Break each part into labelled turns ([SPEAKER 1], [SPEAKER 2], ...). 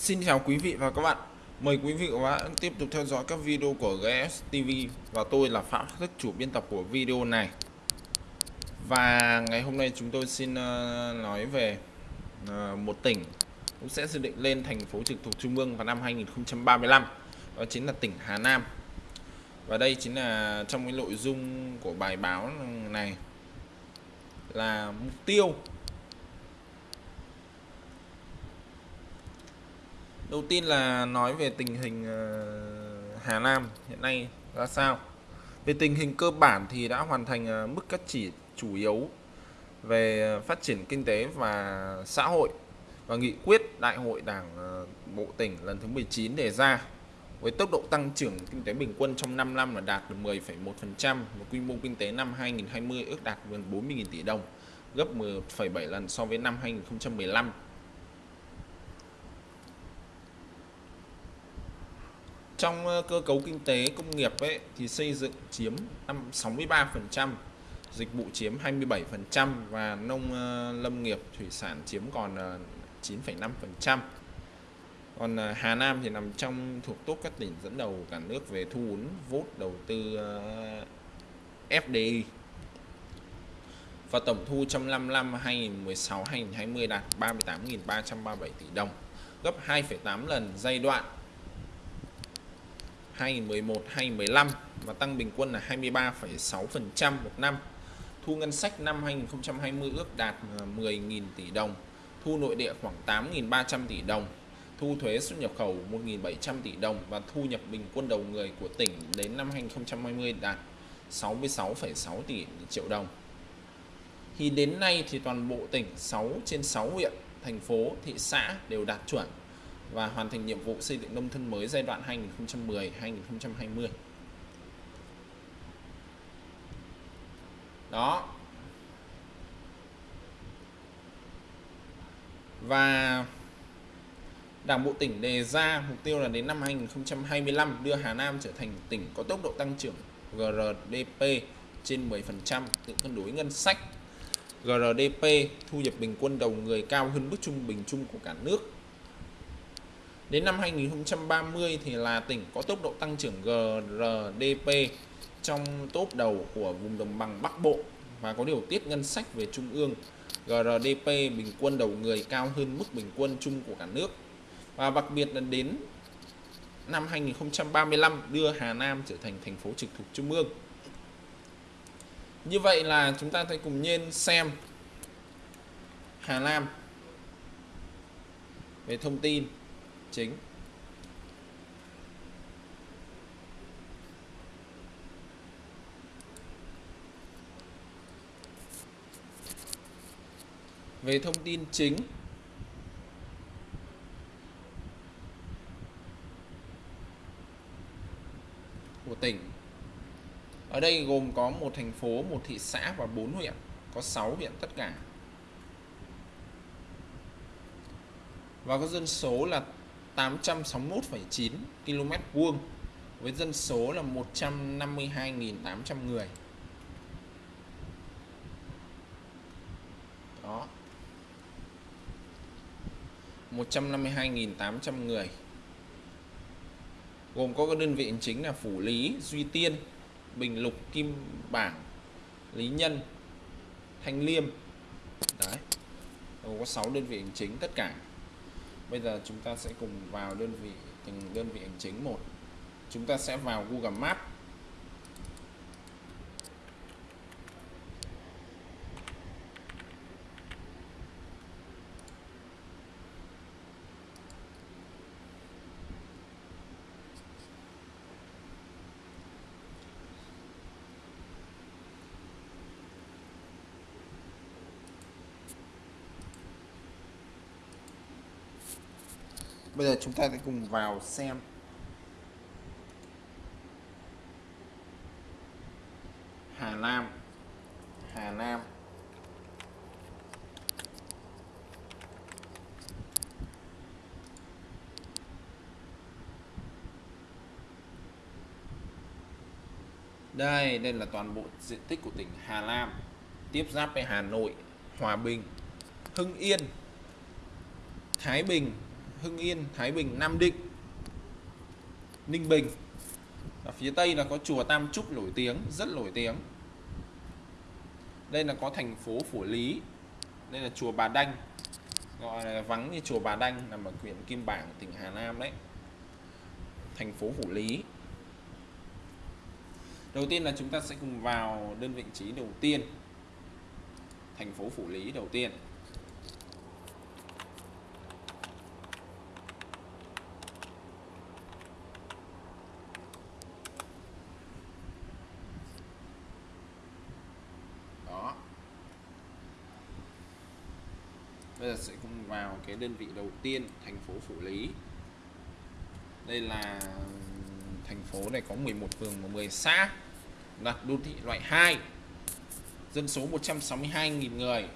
[SPEAKER 1] Xin chào quý vị và các bạn. Mời quý vị và các bạn tiếp tục theo dõi các video của GS TV Và tôi là Phạm Thức, chủ biên tập của video này. Và ngày hôm nay chúng tôi xin ờ, nói về ờ, một tỉnh cũng sẽ dự định lên thành phố trực thuộc Trung ương vào năm 2035 Đó chính là tỉnh Hà Nam. Và đây chính là trong cái nội dung của bài báo này Là mục tiêu Đầu tiên là nói về tình hình ờ, Hà Nam hiện nay ra sao. Về tình hình cơ bản thì đã hoàn thành ờ, mức các chỉ chủ yếu về ờ, phát triển kinh tế và xã hội và nghị quyết Đại hội Đảng Bộ tỉnh lần thứ 19 đề ra với tốc độ tăng trưởng kinh tế bình quân trong 5 năm là đạt được 10,1% và quy mô kinh tế năm 2020 ước đạt gần 40.000 tỷ đồng, gấp 1,7 lần so với năm 2015 trong ờ, cơ cấu kinh tế công nghiệp ấy thì xây dựng chiếm 63%, dịch vụ chiếm 27% và nông ờ, lâm nghiệp thủy sản chiếm còn ờ, 9,5%. Còn Hà Nam thì nằm trong thuộc top các tỉnh dẫn đầu cả nước về thu hút vốn đầu tư FDI. Và tổng thu trong 5 năm 2016-2020 đạt 38.337 tỷ đồng, gấp 2,8 lần giai đoạn 2011 2015 và tăng bình quân là 23,6% một năm. Thu ngân sách năm 2020 ước đạt 10.000 tỷ đồng, thu nội địa khoảng 8.300 tỷ đồng, thu thuế xuất nhập khẩu 1.700 tỷ đồng và thu nhập bình quân đầu người của tỉnh đến năm 2020 đạt 66,6 tỷ triệu đồng. Thì đến nay thì toàn bộ tỉnh 6 trên 6 huyện, thành phố, thị xã đều đạt chuẩn và hoàn thành nhiệm vụ xây dựng nông thôn mới giai đoạn 2010-2020. Đó. Và Đảng bộ tỉnh đề ra mục tiêu là đến năm 2025 đưa Hà Nam trở thành tỉnh có tốc độ tăng trưởng GRDP trên 10%, tự cân đối ngân sách. GRDP thu nhập bình quân đầu người cao hơn mức trung bình chung của cả nước Đến năm 2030 thì là tỉnh có tốc độ tăng trưởng GRDP trong top đầu của vùng đồng bằng Bắc Bộ và có điều tiết ngân sách về trung ương. GRDP bình quân đầu người cao hơn mức bình quân chung của cả nước. Và đặc biệt là đến năm 2035 đưa Hà Nam trở thành thành phố trực thuộc trung ương. Như vậy là chúng ta hãy cùng nhiên xem Hà Nam về thông tin chính. Về thông tin chính. Của tỉnh. Ở đây gồm có một thành phố, một thị xã và bốn huyện. Có 6 huyện tất cả. Và có dân số là 861,9 km vuông với dân số là 152.800 người. Đó. 152.800 người. Gồm có các đơn vị hành chính là Phủ Lý, Duy Tiên, Bình Lục, Kim Bảng, Lý Nhân, Thanh Liêm. Đấy. Gồm có 6 đơn vị hành chính tất cả bây giờ chúng ta sẽ cùng vào đơn vị, từng đơn vị hành chính một. Chúng ta sẽ vào Google Maps. Bây giờ chúng ta sẽ cùng vào xem. Hà Nam Hà Nam Đây, đây là toàn bộ diện tích của tỉnh Hà Nam Tiếp giáp với Hà Nội, Hòa Bình, Hưng Yên, Thái Bình, Hưng Yên, Thái Bình, Nam Định, Ninh Bình. Ở phía tây là có chùa Tam Trúc nổi tiếng, rất nổi tiếng. Đây là có thành phố Phủ Lý. Đây là chùa Bà Đanh. Gọi là vắng như chùa Bà Đanh, nằm ở huyện Kim Bảng, tỉnh Hà Nam đấy. Thành phố Phủ Lý. Đầu tiên là chúng ta sẽ cùng vào đơn vị trí đầu tiên. Thành phố Phủ Lý đầu tiên đó bây giờ sẽ cùng vào cái đơn vị đầu tiên, thành phố Phủ Lý. Đây là, thành phố này có 11 phường và 10 xã. Là đô thị loại 2 dân số 162.000 người.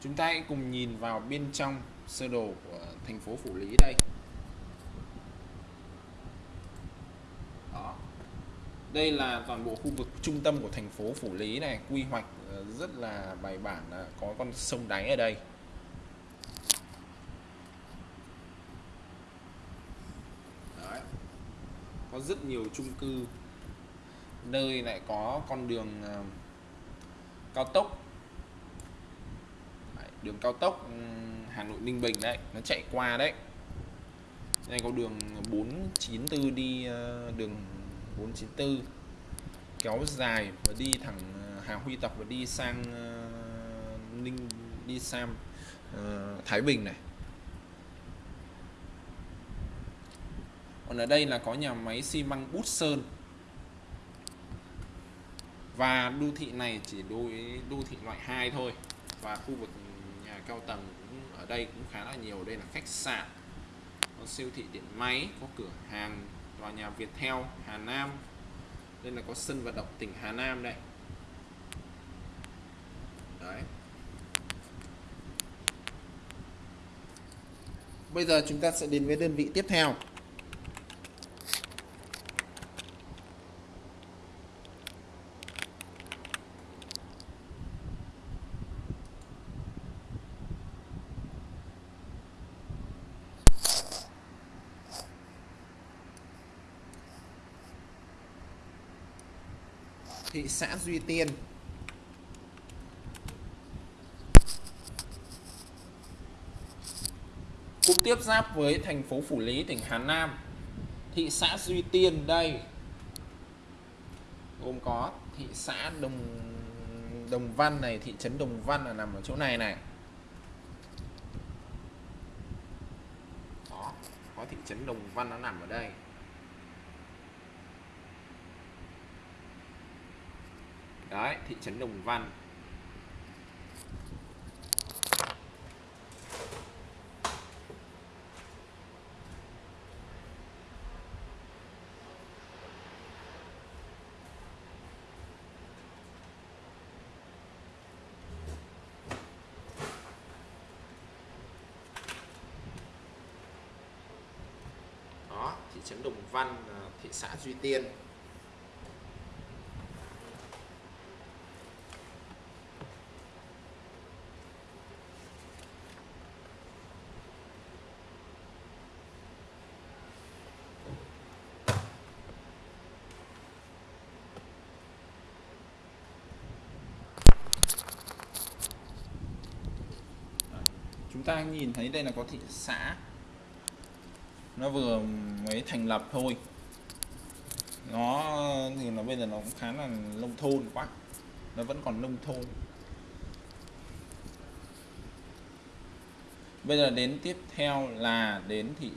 [SPEAKER 1] Chúng ta hãy cùng nhìn vào bên trong sơ đồ của thành phố Phủ Lý đây Đó đây là toàn bộ khu vực trung tâm của thành phố Phủ Lý này. Quy hoạch ờ, rất là bài bản là có con sông đáy ở đây. Đấy. có rất nhiều chung cư. Nơi lại có con đường ờ, cao tốc. Đấy, đường cao tốc ừ, Hà Nội Ninh Bình đấy nó chạy qua đấy. Đây có đường 494 đi ờ, đường 494 kéo dài và đi thẳng ờ, Hà Huy Tập và đi sang ờ, Ninh, đi sang ờ, Thái Bình này. Còn ở đây là có nhà máy xi măng Bút Sơn. Và đô thị này chỉ đối đô thị loại 2 thôi. Và khu vực nhà cao tầng cũng ở đây cũng khá là nhiều. Đây là khách sạn, có siêu thị điện máy, có cửa hàng tòa nhà Viettel, Hà Nam. Đây là có sân vận động tỉnh Hà Nam đây. Đấy. Bây giờ chúng ta sẽ đến với đơn vị tiếp theo. Thị xã Duy Tiên. Cũng tiếp giáp với thành phố Phủ Lý, tỉnh Hà Nam. Thị xã Duy Tiên đây gồm có thị xã Đồng Đồng Văn này, thị trấn Đồng Văn là nằm ở chỗ này này. Đó, có thị trấn Đồng Văn nó nằm ở đây. Đấy thị trấn Đồng Văn. Đó thị trấn Đồng Văn thị xã Duy Tiên. Chúng ta nhìn thấy đây là có thị xã. Nó vừa mới thành lập thôi. Nó, thì nó bây giờ nó cũng khá là nông thôn quá. Nó vẫn còn nông thôn. Bây giờ đến tiếp theo là đến thị,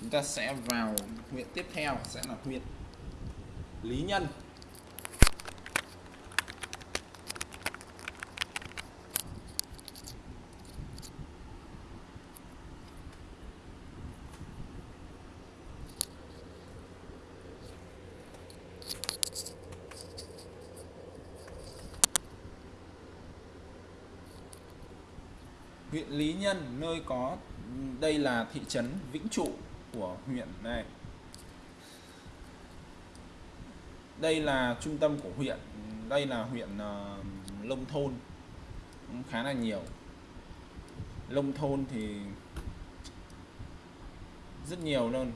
[SPEAKER 1] chúng ta sẽ vào huyện tiếp theo, sẽ là huyện Lý Nhân. Huyện Lý Nhân nơi có đây là thị trấn Vĩnh Trụ của huyện này. Đây là trung tâm của huyện đây là huyện uh, Lông Thôn cũng khá là nhiều. Lông Thôn thì rất nhiều luôn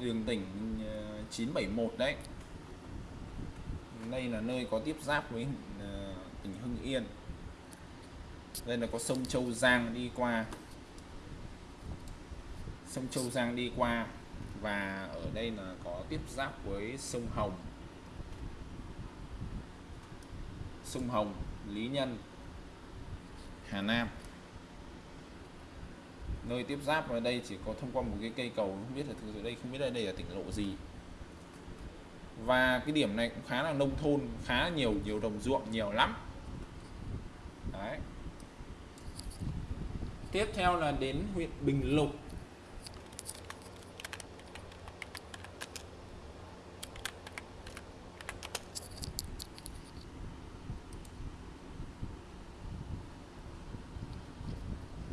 [SPEAKER 1] đường tỉnh ờ, 971 đấy. Đây là nơi có tiếp giáp với uh, tỉnh Hưng Yên đây là có sông Châu Giang đi qua. Sông Châu Giang đi qua. Và ở đây là có tiếp giáp với sông Hồng. Sông Hồng, Lý Nhân, Hà Nam. Nơi tiếp giáp ở đây chỉ có thông qua một cái cây cầu không biết là thực sự đây, không biết là đây là tỉnh lộ gì. Và cái điểm này cũng khá là nông thôn, khá nhiều nhiều đồng ruộng, nhiều lắm đấy tiếp theo là đến huyện Bình Lục.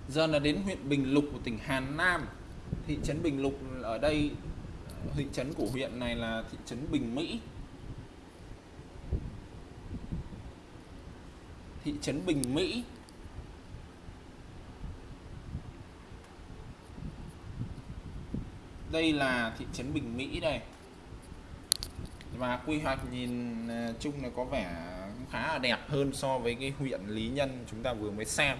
[SPEAKER 1] Giờ là đến huyện Bình Lục của tỉnh Hà Nam. Thị trấn Bình Lục ở đây, thị trấn của huyện này là thị trấn Bình Mỹ. Thị trấn Bình Mỹ. Đây là thị trấn Bình Mỹ đây. Và quy hoạch nhìn ờ, chung là có vẻ khá là đẹp hơn so với cái huyện Lý Nhân chúng ta vừa mới xem.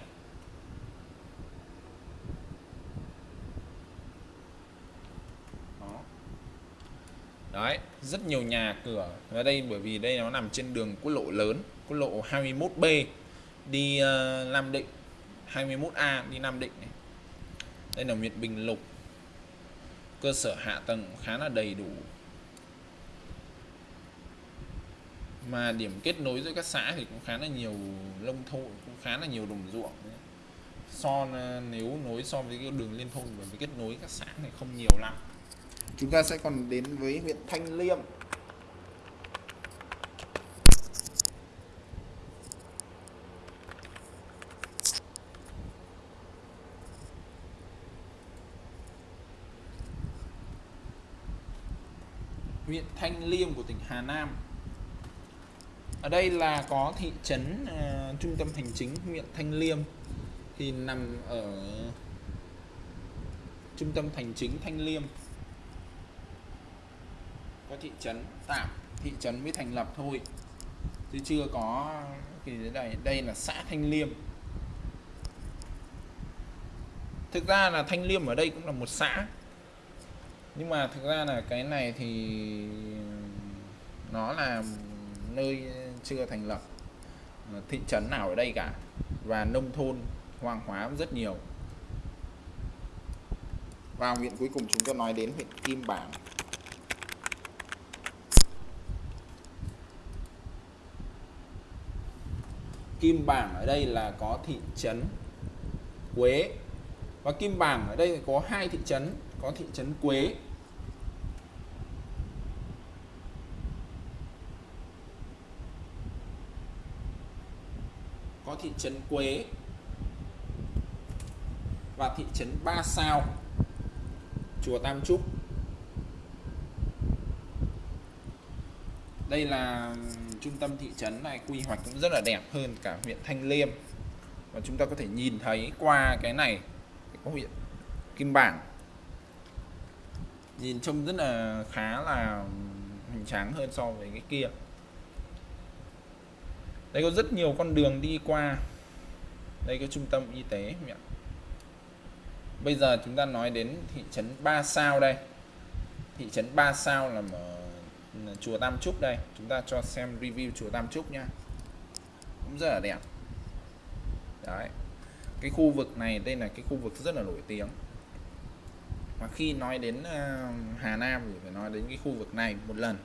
[SPEAKER 1] Đấy rất nhiều nhà cửa ở đây bởi vì đây nó nằm trên đường quốc lộ lớn quốc lộ 21B đi uh, Nam Định. 21A đi Nam Định này. đây là huyện Bình Lục cơ sở hạ tầng khá là đầy đủ. Mà điểm kết nối giữa các xã thì cũng khá là nhiều lông thôn, cũng khá là nhiều đồng ruộng. So ờ, nếu nối so với cái đường liên thôn bởi vì kết nối các xã này không nhiều lắm.
[SPEAKER 2] Chúng ta sẽ còn đến với huyện Thanh Liêm.
[SPEAKER 1] Huyện Thanh Liêm của tỉnh Hà Nam. Ở đây là có thị trấn uh, trung tâm hành chính huyện Thanh Liêm thì nằm ở trung tâm hành chính Thanh Liêm. Có thị trấn tạm thị trấn mới thành lập thôi chứ chưa có thì đây đây là xã Thanh Liêm. Thực ra là Thanh Liêm ở đây cũng là một xã nhưng mà thực ra là cái này thì nó là nơi chưa thành lập, thị trấn nào ở đây cả. Và nông thôn hoang hóa rất nhiều.
[SPEAKER 2] Và huyện cuối cùng chúng ta nói đến huyện Kim Bảng.
[SPEAKER 1] Kim Bảng ở đây là có thị trấn Quế và Kim Bảng ở đây có hai thị trấn, có thị trấn Quế. Có thị trấn Quế và thị trấn Ba Sao. Chùa Tam Trúc. Đây là trung tâm thị trấn này, quy hoạch cũng rất là đẹp hơn cả huyện Thanh Liêm. Và chúng ta có thể nhìn thấy qua cái này huyện Kim Bảng. Nhìn trông rất là khá là hoành tráng hơn so với cái kia. Đây có rất nhiều con đường đi qua. Đây có trung tâm y tế bây giờ chúng ta nói đến thị trấn Ba Sao đây. Thị trấn Ba Sao là ở chùa Tam Trúc đây. Chúng ta cho xem review chùa Tam Trúc nha. Cũng rất là đẹp. Đấy cái khu vực này đây là cái khu vực rất là nổi tiếng. Mà khi nói đến ờ, Hà Nam thì phải nói đến cái khu vực này một lần.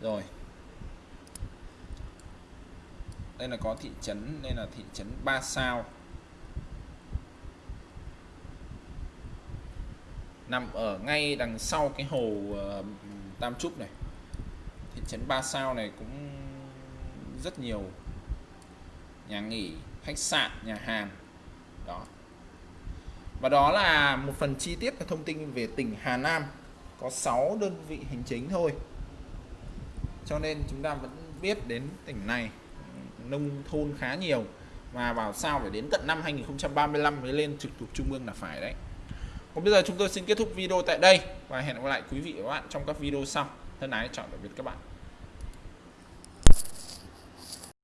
[SPEAKER 1] Rồi. Đây là có thị trấn, đây là thị trấn Ba Sao. Nằm ở ngay đằng sau cái hồ ờ, Tam Trúc này. Thị trấn Ba Sao này cũng rất nhiều nhà nghỉ, khách sạn, nhà hàng đó. Và đó là một phần chi tiết và thông tin về tỉnh Hà Nam. Có 6 đơn vị hành chính thôi. Cho nên chúng ta vẫn biết đến tỉnh này ừ, nông thôn khá nhiều. Và bảo sao phải đến tận năm 2035 mới lên trực thuộc trung ương là phải đấy. Còn bây giờ chúng tôi xin kết thúc video tại đây và hẹn gặp lại quý vị và các bạn trong các video sau. Thân ái, chào tạm biệt các bạn.